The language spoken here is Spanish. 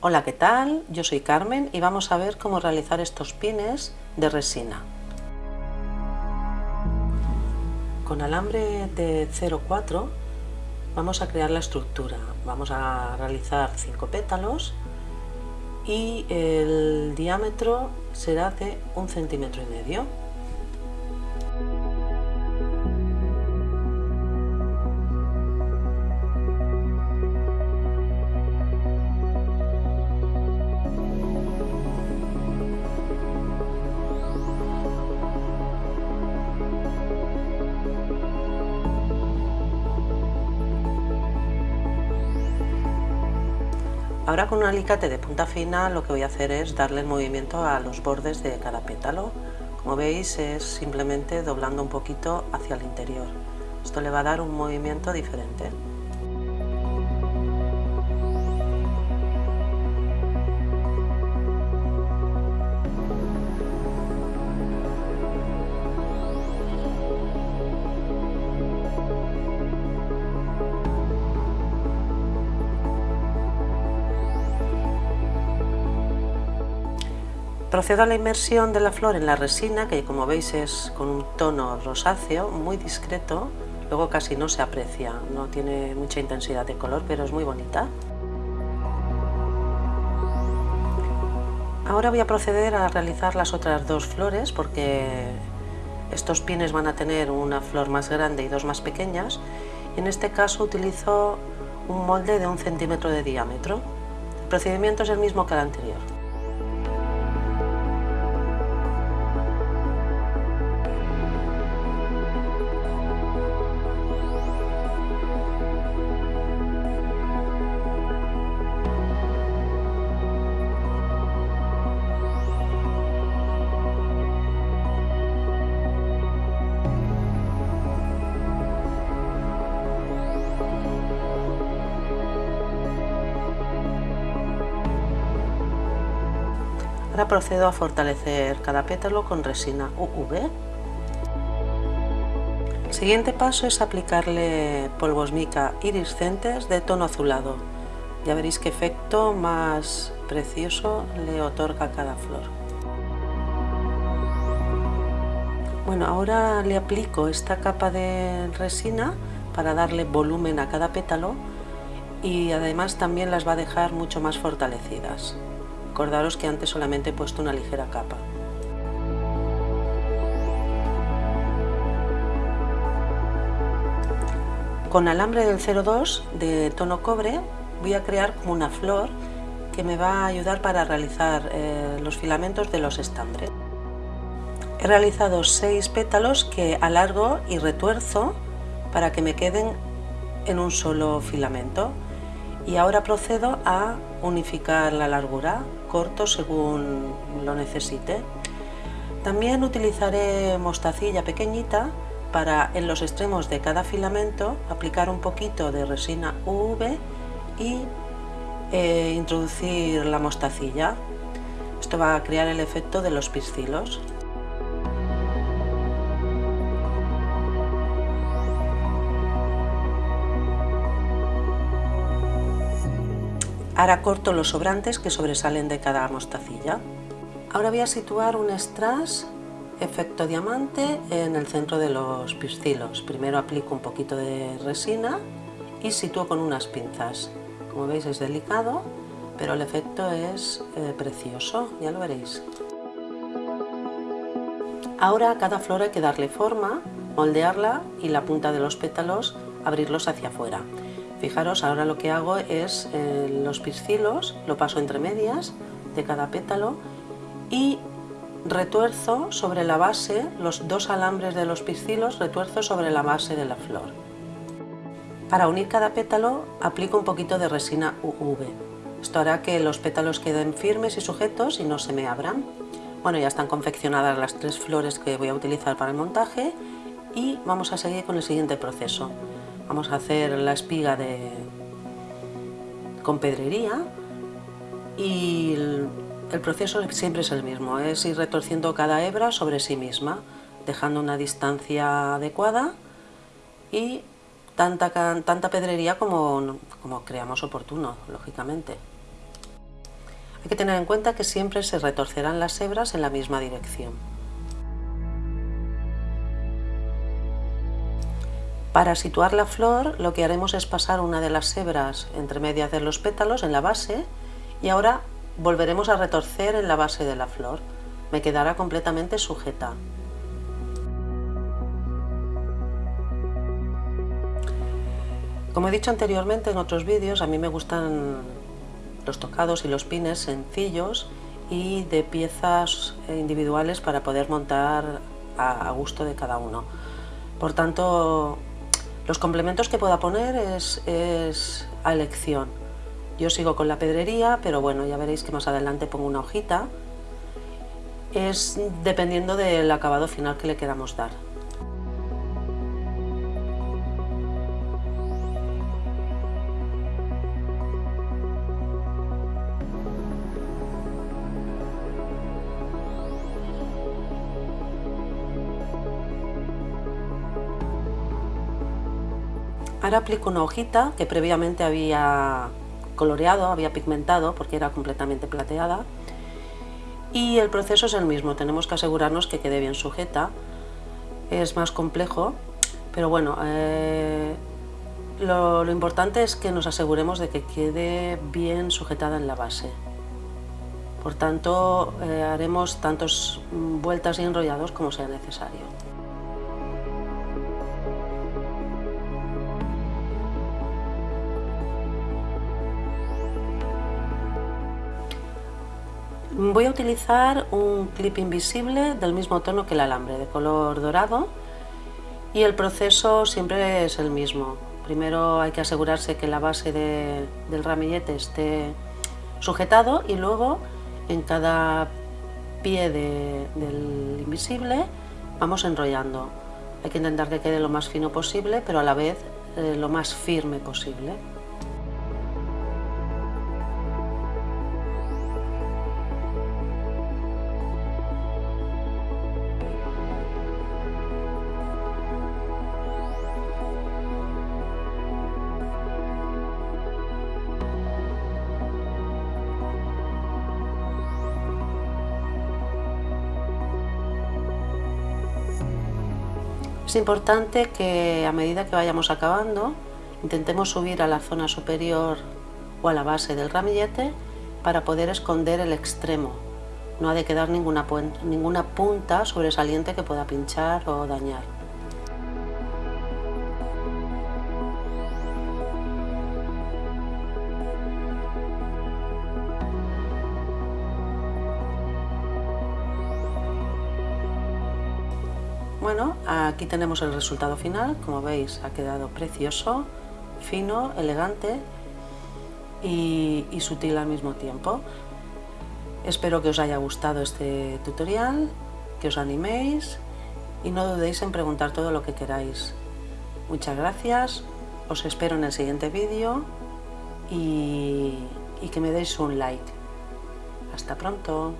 Hola, ¿qué tal? Yo soy Carmen y vamos a ver cómo realizar estos pines de resina. Con alambre de 0,4 vamos a crear la estructura. Vamos a realizar 5 pétalos y el diámetro será de un centímetro y medio. Ahora con un alicate de punta fina lo que voy a hacer es darle el movimiento a los bordes de cada pétalo. Como veis es simplemente doblando un poquito hacia el interior. Esto le va a dar un movimiento diferente. Procedo a la inmersión de la flor en la resina, que como veis es con un tono rosáceo, muy discreto, luego casi no se aprecia, no tiene mucha intensidad de color, pero es muy bonita. Ahora voy a proceder a realizar las otras dos flores, porque estos pines van a tener una flor más grande y dos más pequeñas, en este caso utilizo un molde de un centímetro de diámetro. El procedimiento es el mismo que el anterior. Ahora procedo a fortalecer cada pétalo con resina UV. El siguiente paso es aplicarle polvos mica iriscentes de tono azulado. Ya veréis qué efecto más precioso le otorga cada flor. Bueno, ahora le aplico esta capa de resina para darle volumen a cada pétalo y además también las va a dejar mucho más fortalecidas. Recordaros que antes solamente he puesto una ligera capa. Con alambre del 02 de tono cobre voy a crear como una flor que me va a ayudar para realizar eh, los filamentos de los estambres. He realizado seis pétalos que alargo y retuerzo para que me queden en un solo filamento y ahora procedo a unificar la largura, corto según lo necesite. También utilizaré mostacilla pequeñita para en los extremos de cada filamento aplicar un poquito de resina UV y eh, introducir la mostacilla. Esto va a crear el efecto de los piscilos. Ahora corto los sobrantes que sobresalen de cada mostacilla. Ahora voy a situar un strass efecto diamante en el centro de los piscilos. Primero aplico un poquito de resina y sitúo con unas pinzas. Como veis es delicado, pero el efecto es eh, precioso, ya lo veréis. Ahora a cada flor hay que darle forma, moldearla y la punta de los pétalos abrirlos hacia afuera. Fijaros, ahora lo que hago es eh, los piscilos, lo paso entre medias de cada pétalo y retuerzo sobre la base, los dos alambres de los piscilos retuerzo sobre la base de la flor. Para unir cada pétalo aplico un poquito de resina UV. Esto hará que los pétalos queden firmes y sujetos y no se me abran. Bueno, ya están confeccionadas las tres flores que voy a utilizar para el montaje y vamos a seguir con el siguiente proceso. Vamos a hacer la espiga de, con pedrería y el, proceso siempre es el mismo, es ir retorciendo cada hebra sobre sí misma, dejando una distancia adecuada y tanta, pedrería como creamos oportuno, lógicamente. Hay que tener en cuenta que siempre se retorcerán las hebras en la misma dirección. Para situar la flor lo que haremos es pasar una de las hebras entre medias de los pétalos en la base y ahora volveremos a retorcer en la base de la flor. Me quedará completamente sujeta. Como he dicho anteriormente en otros vídeos, a mí me gustan los tocados y los pines sencillos y de piezas individuales para poder montar a gusto de cada uno. Por tanto, los complementos que pueda poner es, a elección. Yo sigo con la pedrería, pero bueno, ya veréis que más adelante pongo una hojita. Es dependiendo del acabado final que le queramos dar. Ahora aplico una hojita que previamente había coloreado, había pigmentado porque era completamente plateada y el proceso es el mismo, tenemos que asegurarnos que quede bien sujeta, es más complejo, pero bueno, eh, lo, importante es que nos aseguremos de que quede bien sujetada en la base. Por tanto, eh, haremos tantas vueltas y enrollados como sea necesario. Voy a utilizar un clip invisible del mismo tono que el alambre, de color dorado y el proceso siempre es el mismo. Primero hay que asegurarse que la base del ramillete esté sujetado y luego en cada pie del invisible vamos enrollando. Hay que intentar que quede lo más fino posible pero a la vez eh, lo más firme posible. Es importante que a medida que vayamos acabando intentemos subir a la zona superior o a la base del ramillete para poder esconder el extremo. No ha de quedar ninguna, punta sobresaliente que pueda pinchar o dañar. Bueno, aquí tenemos el resultado final, como veis ha quedado precioso, fino, elegante y, sutil al mismo tiempo. Espero que os haya gustado este tutorial, que os animéis y no dudéis en preguntar todo lo que queráis. Muchas gracias, os espero en el siguiente vídeo y, y que me deis un like. Hasta pronto.